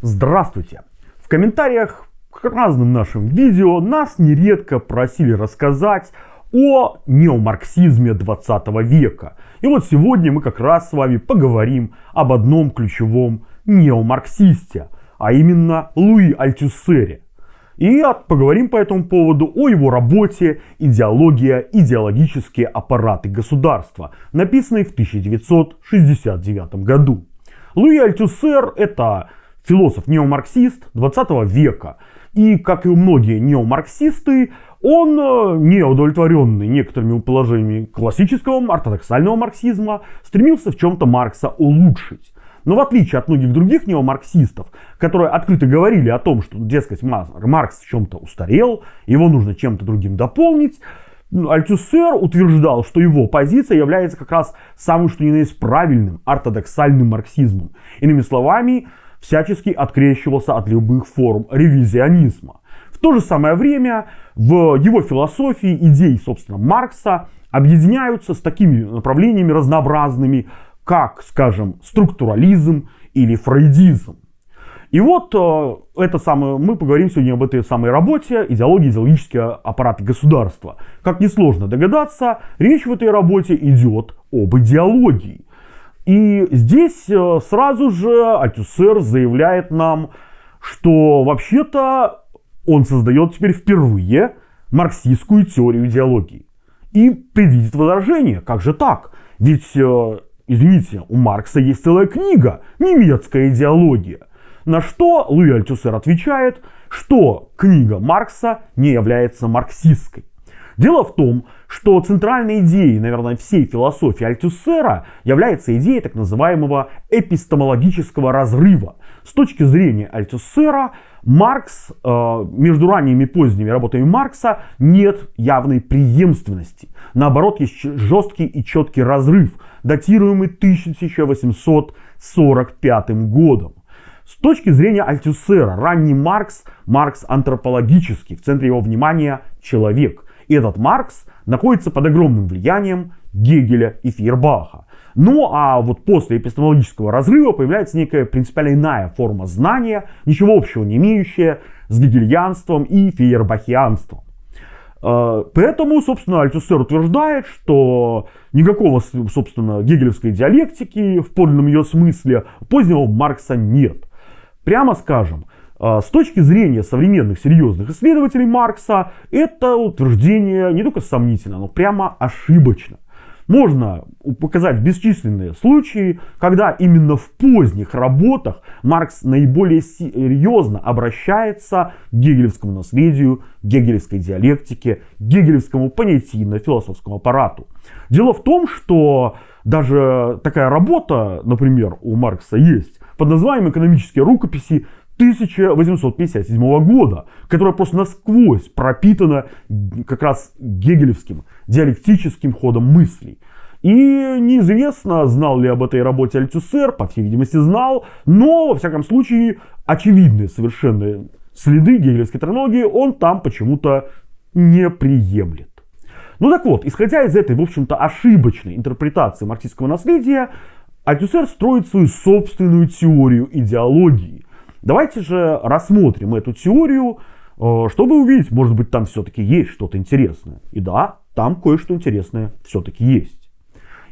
Здравствуйте! В комментариях к разным нашим видео нас нередко просили рассказать о неомарксизме 20 века. И вот сегодня мы как раз с вами поговорим об одном ключевом неомарксисте, а именно Луи Альтюсере. И поговорим по этому поводу о его работе «Идеология. Идеологические аппараты государства», написанной в 1969 году. Луи Альтюсер – это философ-неомарксист 20 века. И, как и многие неомарксисты, он, э, не удовлетворенный некоторыми положениями классического ортодоксального марксизма, стремился в чем-то Маркса улучшить. Но в отличие от многих других неомарксистов, которые открыто говорили о том, что, дескать, Маркс в чем-то устарел, его нужно чем-то другим дополнить, Альтюсер утверждал, что его позиция является как раз самым что ни на есть правильным ортодоксальным марксизмом. Иными словами, всячески открещивался от любых форм ревизионизма. В то же самое время в его философии идеи, собственно, Маркса объединяются с такими направлениями разнообразными, как, скажем, структурализм или фрейдизм. И вот э, это самое, мы поговорим сегодня об этой самой работе «Идеология идеологические аппараты государства». Как несложно догадаться, речь в этой работе идет об идеологии. И здесь э, сразу же Альтюсер заявляет нам, что вообще-то он создает теперь впервые марксистскую теорию идеологии. И предвидит возражение, как же так? Ведь, э, извините, у Маркса есть целая книга «Немецкая идеология». На что Луи Альтюсер отвечает, что книга Маркса не является марксистской. Дело в том, что центральной идеей, наверное, всей философии Альтюсера является идея так называемого эпистемологического разрыва. С точки зрения Альтюсера, Маркс, э, между ранними и поздними работами Маркса нет явной преемственности. Наоборот, есть жесткий и четкий разрыв, датируемый 1845 годом. С точки зрения Альтюсера, ранний Маркс, Маркс антропологический, в центре его внимания человек. И этот Маркс находится под огромным влиянием Гегеля и Фейербаха. Ну а вот после эпистемологического разрыва появляется некая принципиально иная форма знания, ничего общего не имеющая с гегельянством и фейербахианством. Э, поэтому, собственно, Альтюсер утверждает, что никакого, собственно, гегелевской диалектики в подлинном ее смысле позднего Маркса нет. Прямо скажем, с точки зрения современных серьезных исследователей Маркса, это утверждение не только сомнительно, но прямо ошибочно. Можно показать бесчисленные случаи, когда именно в поздних работах Маркс наиболее серьезно обращается к гегелевскому наследию, гегелевской диалектике, гегелевскому понятийно-философскому аппарату. Дело в том, что даже такая работа, например, у Маркса есть, под названием «Экономические рукописи 1857 года, которая просто насквозь пропитана как раз гегелевским диалектическим ходом мыслей. И неизвестно, знал ли об этой работе Альтюсер, по всей видимости знал, но, во всяком случае, очевидные совершенно следы гегелевской терминологии он там почему-то не приемлет. Ну так вот, исходя из этой, в общем-то, ошибочной интерпретации марксистского наследия, Альтюсер строит свою собственную теорию идеологии, Давайте же рассмотрим эту теорию, э, чтобы увидеть, может быть, там все-таки есть что-то интересное. И да, там кое-что интересное все-таки есть.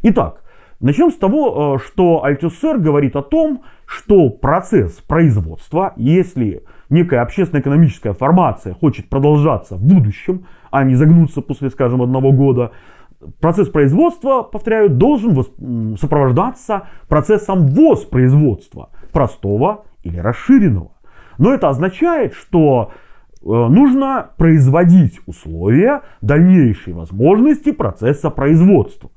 Итак, начнем с того, э, что Альтюсер говорит о том, что процесс производства, если некая общественно-экономическая формация хочет продолжаться в будущем, а не загнуться после, скажем, одного года, процесс производства, повторяю, должен сопровождаться процессом воспроизводства простого или расширенного. Но это означает, что э, нужно производить условия дальнейшей возможности процесса производства.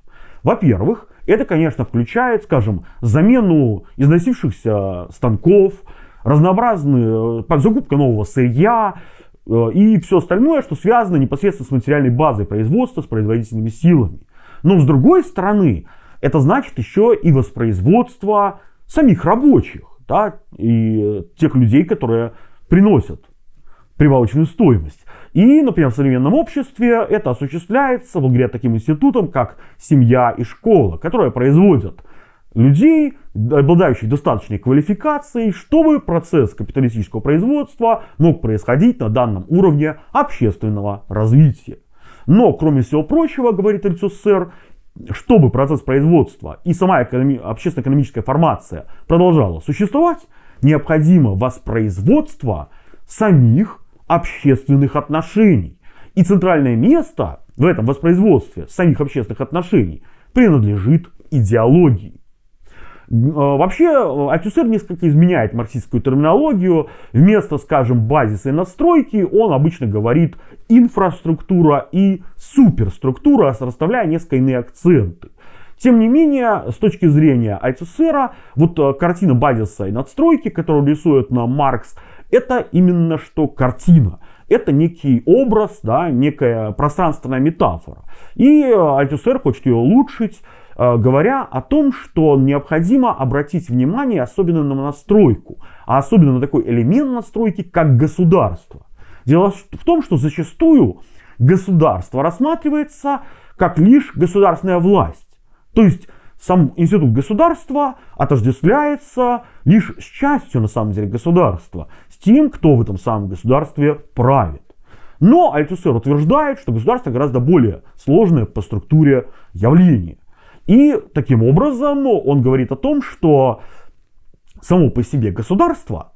Во-первых, это, конечно, включает, скажем, замену износившихся станков, разнообразную э, закупка нового сырья э, и все остальное, что связано непосредственно с материальной базой производства, с производительными силами. Но с другой стороны, это значит еще и воспроизводство самих рабочих да, и тех людей, которые приносят прибавочную стоимость. И, например, в современном обществе это осуществляется благодаря таким институтам, как семья и школа, которые производят людей, обладающих достаточной квалификацией, чтобы процесс капиталистического производства мог происходить на данном уровне общественного развития. Но, кроме всего прочего, говорит РССР, чтобы процесс производства и сама экономи- общественно-экономическая формация продолжала существовать, необходимо воспроизводство самих общественных отношений. И центральное место в этом воспроизводстве самих общественных отношений принадлежит идеологии. Э, вообще, Альтюсер несколько изменяет марксистскую терминологию. Вместо, скажем, базиса и настройки, он обычно говорит инфраструктура и суперструктура, расставляя несколько иные акценты. Тем не менее, с точки зрения Альтюсера, вот э, картина базиса и надстройки, которую рисует нам Маркс, это именно что картина. Это некий образ, да, некая пространственная метафора. И Альтюсер хочет ее улучшить, Э, говоря о том, что необходимо обратить внимание особенно на настройку, а особенно на такой элемент настройки, как государство. Дело в том, что зачастую государство рассматривается как лишь государственная власть. То есть сам институт государства отождествляется лишь с частью на самом деле государства, с тем, кто в этом самом государстве правит. Но Альтусер утверждает, что государство гораздо более сложное по структуре явление. И таким образом он говорит о том, что само по себе государство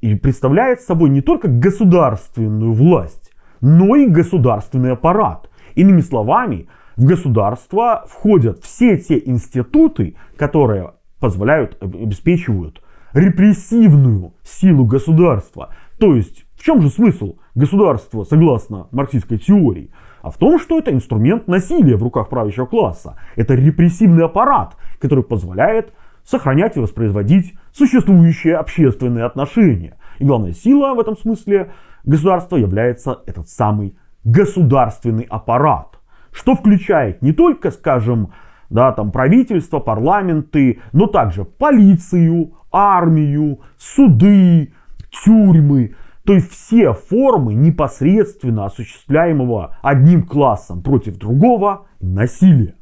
и представляет собой не только государственную власть, но и государственный аппарат. Иными словами, в государство входят все те институты, которые позволяют, обеспечивают репрессивную силу государства. То есть, в чем же смысл государства, согласно марксистской теории? А в том, что это инструмент насилия в руках правящего класса. Это репрессивный аппарат, который позволяет сохранять и воспроизводить существующие общественные отношения. И главная сила в этом смысле государства является этот самый государственный аппарат, что включает не только, скажем, да, там правительство, парламенты, но также полицию, армию, суды, тюрьмы, то есть все формы непосредственно осуществляемого одним классом против другого насилия.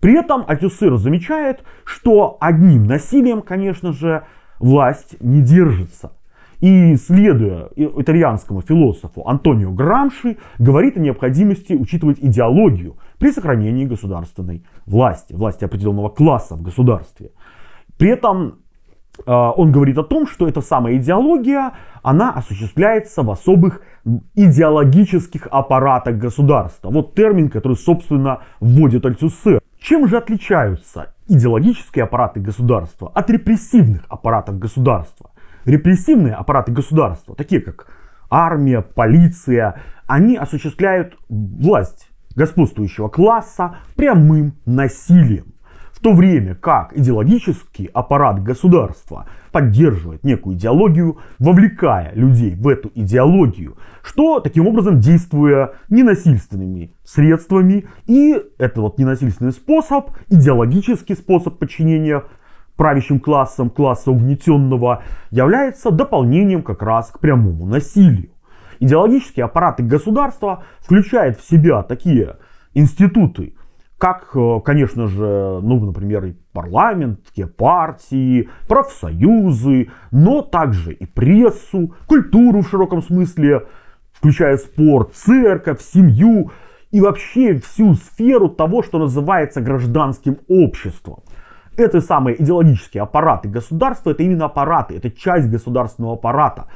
При этом Альтюсыр замечает, что одним насилием, конечно же, власть не держится. И следуя итальянскому философу Антонио Грамши, говорит о необходимости учитывать идеологию при сохранении государственной власти, власти определенного класса в государстве. При этом он говорит о том, что эта самая идеология, она осуществляется в особых идеологических аппаратах государства. Вот термин, который, собственно, вводит Альтюсер. Чем же отличаются идеологические аппараты государства от репрессивных аппаратов государства? Репрессивные аппараты государства, такие как армия, полиция, они осуществляют власть господствующего класса прямым насилием. В то время как идеологический аппарат государства поддерживает некую идеологию, вовлекая людей в эту идеологию, что таким образом действуя ненасильственными средствами, и это вот ненасильственный способ, идеологический способ подчинения правящим классам, класса угнетенного, является дополнением как раз к прямому насилию. Идеологические аппараты государства включают в себя такие институты, как, э, конечно же, ну, например, и парламентские партии, профсоюзы, но также и прессу, культуру в широком смысле, включая спорт, церковь, семью и вообще всю сферу того, что называется гражданским обществом. Это самые идеологические аппараты государства, это именно аппараты, это часть государственного аппарата.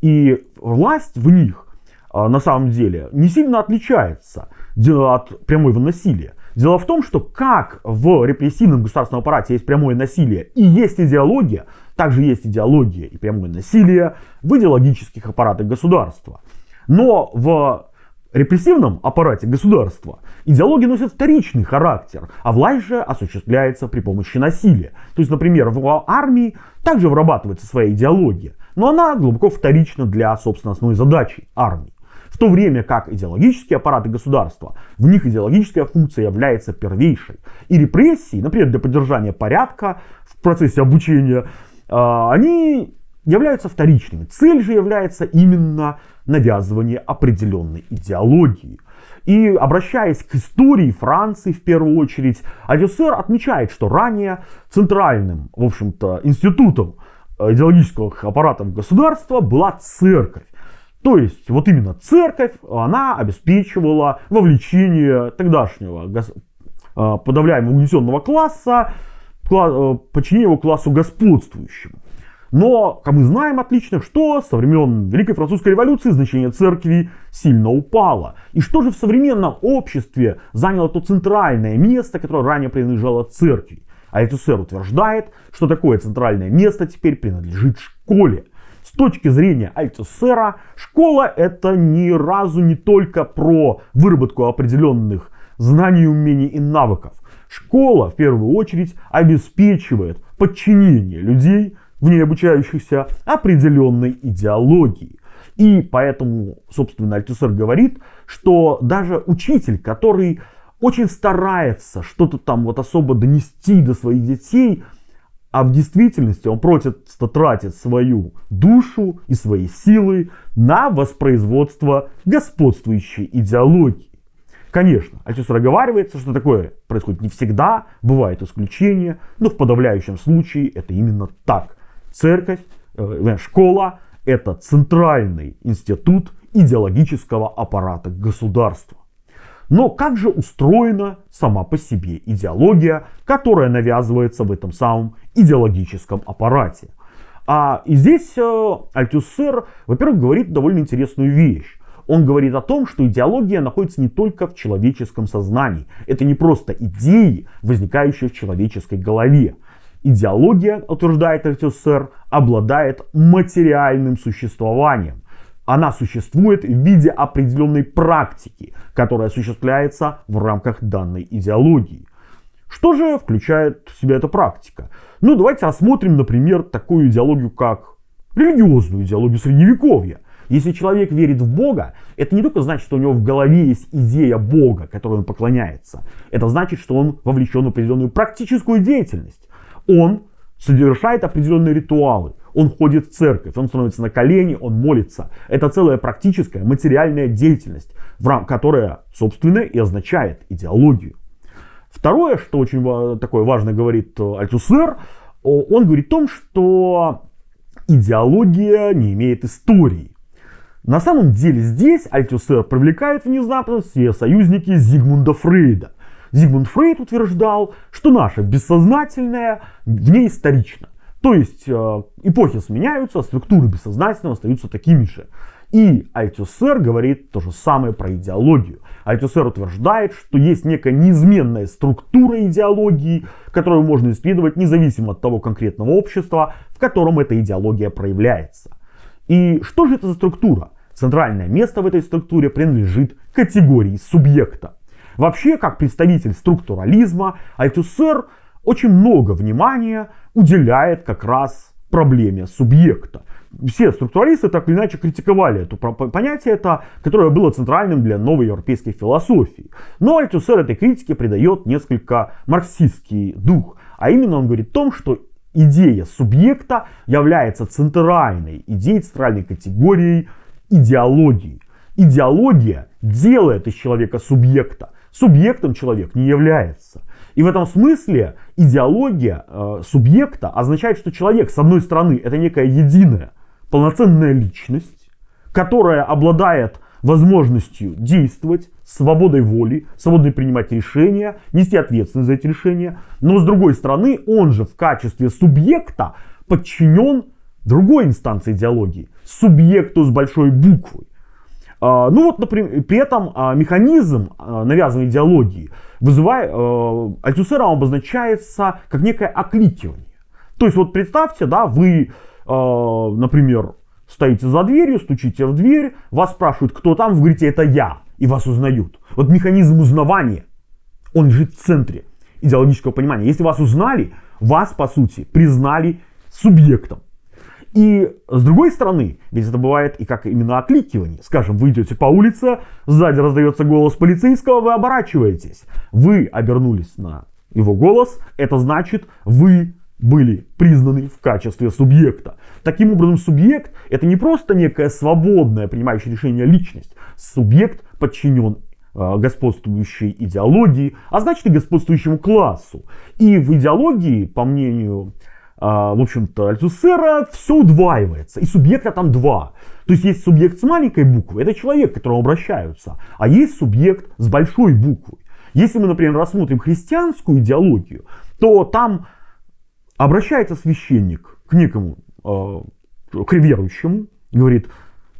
И власть в них э, на самом деле не сильно отличается от прямого насилия. Дело в том, что как в репрессивном государственном аппарате есть прямое насилие и есть идеология, также есть идеология и прямое насилие в идеологических аппаратах государства. Но в репрессивном аппарате государства идеология носит вторичный характер, а власть же осуществляется при помощи насилия. То есть, например, в армии также вырабатывается своя идеология, но она глубоко вторична для, собственно, основной задачи армии. В то время как идеологические аппараты государства, в них идеологическая функция является первейшей. И репрессии, например, для поддержания порядка в процессе обучения, а, они являются вторичными. Цель же является именно навязывание определенной идеологии. И обращаясь к истории Франции в первую очередь, Альтюсер отмечает, что ранее центральным, в общем-то, институтом э, идеологического аппарата государства была церковь. То есть вот именно церковь, она обеспечивала вовлечение тогдашнего э, подавляемого угнетенного класса, э, подчинение его классу господствующему. Но, как мы знаем отлично, что со времен Великой Французской революции значение церкви сильно упало. И что же в современном обществе заняло то центральное место, которое ранее принадлежало церкви? А Этюсер утверждает, что такое центральное место теперь принадлежит школе. С точки зрения Альтусера, школа это ни разу не только про выработку определенных знаний, умений и навыков. Школа в первую очередь обеспечивает подчинение людей в ней обучающихся определенной идеологии. И поэтому, собственно, Альтусер говорит, что даже учитель, который очень старается что-то там вот особо донести до своих детей, а в действительности он просто тратит свою душу и свои силы на воспроизводство господствующей идеологии. Конечно, Альтюс оговаривается, что такое происходит не всегда, бывают исключения, но в подавляющем случае это именно так. Церковь, э, школа – это центральный институт идеологического аппарата государства. Но как же устроена сама по себе идеология, которая навязывается в этом самом идеологическом аппарате? А и здесь э, Альтюссер, во-первых, говорит довольно интересную вещь. Он говорит о том, что идеология находится не только в человеческом сознании. Это не просто идеи, возникающие в человеческой голове. Идеология, утверждает РТСР, обладает материальным существованием. Она существует в виде определенной практики, которая осуществляется в рамках данной идеологии. Что же включает в себя эта практика? Ну, давайте рассмотрим, например, такую идеологию, как религиозную идеологию Средневековья. Если человек верит в Бога, это не только значит, что у него в голове есть идея Бога, которой он поклоняется. Это значит, что он вовлечен в определенную практическую деятельность он совершает определенные ритуалы. Он ходит в церковь, он становится на колени, он молится. Это целая практическая материальная деятельность, которая, собственно, и означает идеологию. Второе, что очень такое важно говорит э, Альтусер, он говорит о том, что идеология не имеет истории. На самом деле здесь Альтусер привлекает внезапно все союзники Зигмунда Фрейда. Зигмунд Фрейд утверждал, что наше бессознательное вне исторично. То есть э, эпохи сменяются, структуры бессознательного остаются такими же. И Альтюсер говорит то же самое про идеологию. Альтюсер утверждает, что есть некая неизменная структура идеологии, которую можно исследовать независимо от того конкретного общества, в котором эта идеология проявляется. И что же это за структура? Центральное место в этой структуре принадлежит категории субъекта. Вообще, как представитель структурализма, Альтюсер очень много внимания уделяет как раз проблеме субъекта. Все структуралисты так или иначе критиковали это понятие, это, которое было центральным для новой европейской философии. Но Альтюсер этой критике придает несколько марксистский дух. А именно он говорит о том, что идея субъекта является центральной идеей, центральной категорией идеологии. Идеология делает из человека субъекта. Субъектом человек не является. И в этом смысле идеология э, субъекта означает, что человек, с одной стороны, это некая единая, полноценная личность, которая обладает возможностью действовать, свободой воли, свободой принимать решения, нести ответственность за эти решения. Но с другой стороны, он же в качестве субъекта подчинен другой инстанции идеологии, субъекту с большой буквы. А, ну вот, например, при этом а, механизм а, навязанной идеологии вызывает, альтюсером обозначается как некое окликивание. То есть вот представьте, да, вы, например, стоите за дверью, стучите в дверь, вас спрашивают, кто там, вы говорите, это я, и вас узнают. Вот механизм узнавания, он лежит в центре идеологического понимания. Если вас узнали, вас, по сути, признали субъектом. И с другой стороны, ведь это бывает и как именно окликивание. Скажем, вы идете по улице, сзади раздается голос полицейского, вы оборачиваетесь. Вы обернулись на его голос, это значит, вы были признаны в качестве субъекта. Таким образом, субъект это не просто некая свободная, принимающая решение личность. Субъект подчинен э, господствующей идеологии, а значит и господствующему классу. И в идеологии, по мнению в общем-то, Альтусера все удваивается, и субъекта там два. То есть есть субъект с маленькой буквы, это человек, к которому обращаются, а есть субъект с большой буквы. Если мы, например, рассмотрим христианскую идеологию, то там обращается священник к некому, э, к верующему, говорит,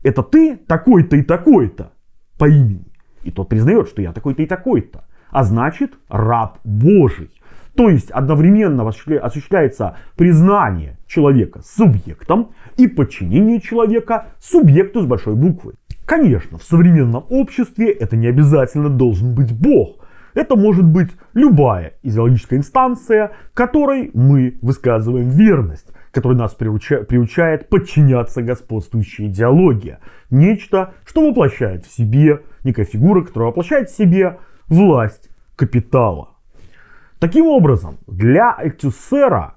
это ты такой-то и такой-то по имени. И тот признает, что я такой-то и такой-то. А значит, раб Божий. То есть одновременно осуществляется признание человека субъектом и подчинение человека субъекту с большой буквы. Конечно, в современном обществе это не обязательно должен быть Бог. Это может быть любая идеологическая инстанция, которой мы высказываем верность, которая нас приуча приучает подчиняться господствующей идеологии. Нечто, что воплощает в себе, некая фигура, которая воплощает в себе власть капитала. Таким образом, для Альтюсера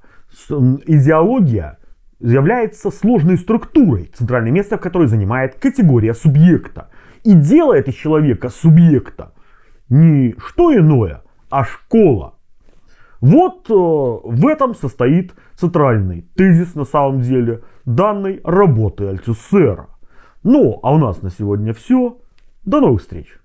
идеология является сложной структурой, центральное место в которой занимает категория субъекта. И делает из человека субъекта не что иное, а школа. Вот э, в этом состоит центральный тезис на самом деле данной работы Альтюсера. Ну, а у нас на сегодня все. До новых встреч!